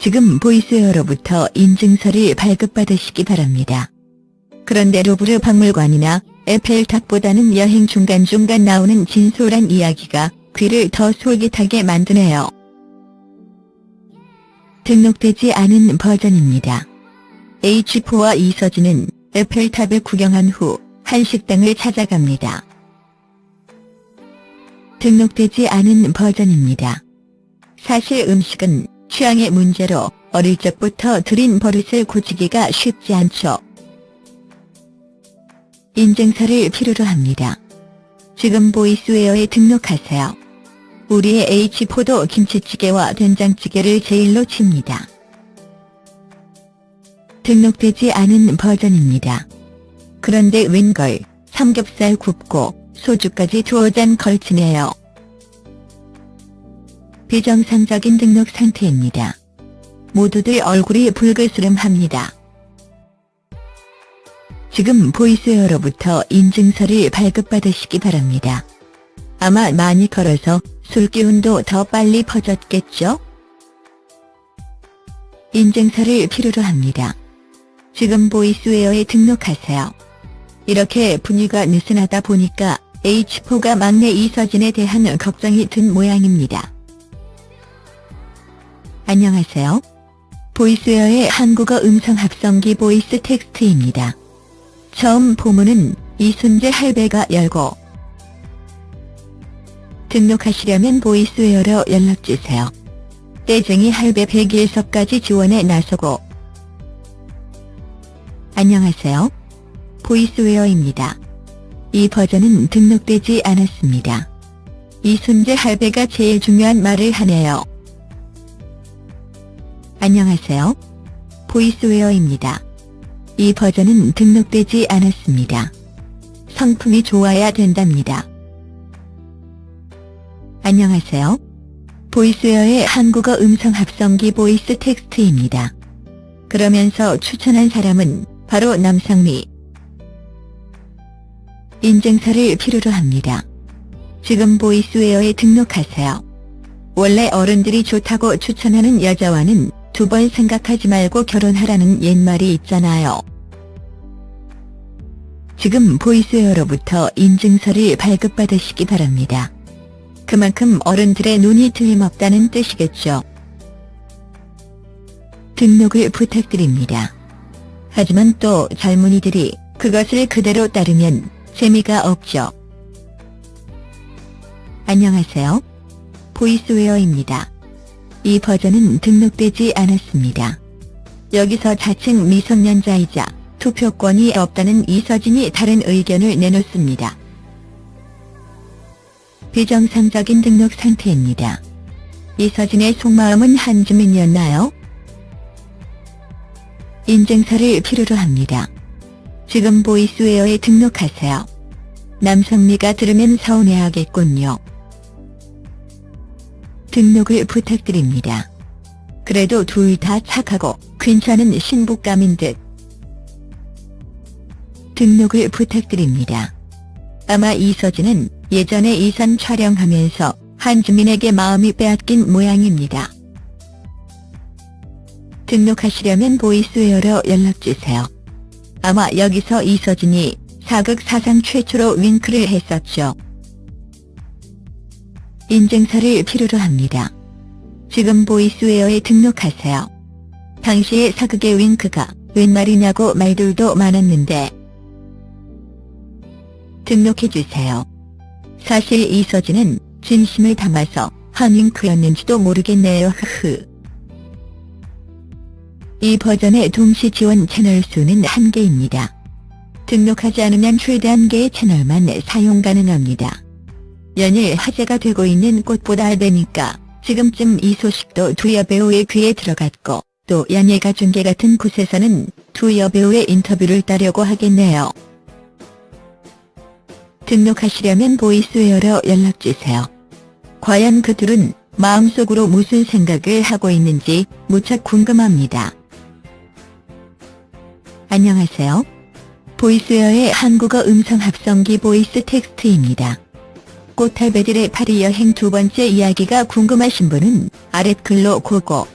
지금 보이스웨어로부터 인증서를 발급받으시기 바랍니다. 그런데 루브르 박물관이나 에펠탑보다는 여행 중간중간 나오는 진솔한 이야기가 귀를 더 솔깃하게 만드네요. 등록되지 않은 버전입니다. H4와 이서진은 에펠탑을 구경한 후 한식당을 찾아갑니다. 등록되지 않은 버전입니다. 사실 음식은 취향의 문제로 어릴 적부터 들인 버릇을 고치기가 쉽지 않죠. 인증서를 필요로 합니다. 지금 보이스웨어에 등록하세요. 우리의 H4도 김치찌개와 된장찌개를 제일로 칩니다. 등록되지 않은 버전입니다. 그런데 웬걸 삼겹살 굽고 소주까지 두어 잔 걸치네요. 비정상적인 등록 상태입니다. 모두들 얼굴이 불그스름합니다. 지금 보이스웨어로부터 인증서를 발급받으시기 바랍니다. 아마 많이 걸어서 술기운도 더 빨리 퍼졌겠죠? 인증서를 필요로 합니다. 지금 보이스웨어에 등록하세요. 이렇게 분위기가 느슨하다 보니까 H4가 막내 이서진에 대한 걱정이 든 모양입니다. 안녕하세요. Voiceware의 한국어 음성 합성기 VoiceText입니다. 처음 포문은 이순재 할배가 열고 등록하시려면 Voiceware로 연락주세요. 떼쟁이 할배 백일섭까지 지원에 나서고 안녕하세요. Voiceware입니다. 이 버전은 등록되지 않았습니다. 이순재 할배가 제일 중요한 말을 하네요. 안녕하세요. Voiceware입니다. 이 버전은 등록되지 않았습니다. 성품이 좋아야 된답니다. 안녕하세요. Voiceware의 한국어 음성 합성기 VoiceText입니다. 그러면서 추천한 사람은 바로 남상미. 인증서를 필요로 합니다. 지금 보이스웨어에 등록하세요. 원래 어른들이 좋다고 추천하는 여자와는 두 번 생각하지 말고 결혼하라는 옛말이 있잖아요. 지금 보이스웨어로부터 인증서를 발급받으시기 바랍니다. 그만큼 어른들의 눈이 틀림없다는 뜻이겠죠. 등록을 부탁드립니다. 하지만 또 젊은이들이 그것을 그대로 따르면 재미가 없죠. 안녕하세요. 보이스웨어입니다. 이 버전은 등록되지 않았습니다. 여기서 자칭 미성년자이자 투표권이 없다는 이서진이 다른 의견을 내놓습니다. 비정상적인 등록 상태입니다. 이서진의 속마음은 한주민이었나요? 인증서를 필요로 합니다. 지금 보이스웨어에 등록하세요. 남성미가 들으면 서운해하겠군요. 등록을 부탁드립니다. 그래도 둘 다 착하고 괜찮은 신부감인 듯. 등록을 부탁드립니다. 아마 이서진은 예전에 이산 촬영하면서 한주민에게 마음이 빼앗긴 모양입니다. 등록하시려면 보이스웨어로 연락주세요. 아마 여기서 이서진이 사극 사상 최초로 윙크를 했었죠. 인증서를 필요로 합니다. 지금 보이스웨어에 등록하세요. 당시의 사극의 윙크가 웬 말이냐고 말들도 많았는데 등록해주세요. 사실 이 서진은 진심을 담아서 한 윙크였는지도 모르겠네요 흐흐. 이 버전의 동시 지원 채널 수는 한개입니다 등록하지 않으면 최대 한개의 채널만 사용 가능합니다. 연일 화제가 되고 있는 꽃보다 알베니까 지금쯤 이 소식도 두 여배우의 귀에 들어갔고 또 연예가 중계 같은 곳에서는 두 여배우의 인터뷰를 따려고 하겠네요. 등록하시려면 보이스웨어로 연락주세요. 과연 그 둘은 마음속으로 무슨 생각을 하고 있는지 무척 궁금합니다. 안녕하세요. Voiceware의 한국어 음성 합성기 VoiceText입니다. 꽃할배들의 파리 여행 두 번째 이야기가 궁금하신 분은 아랫글로 go go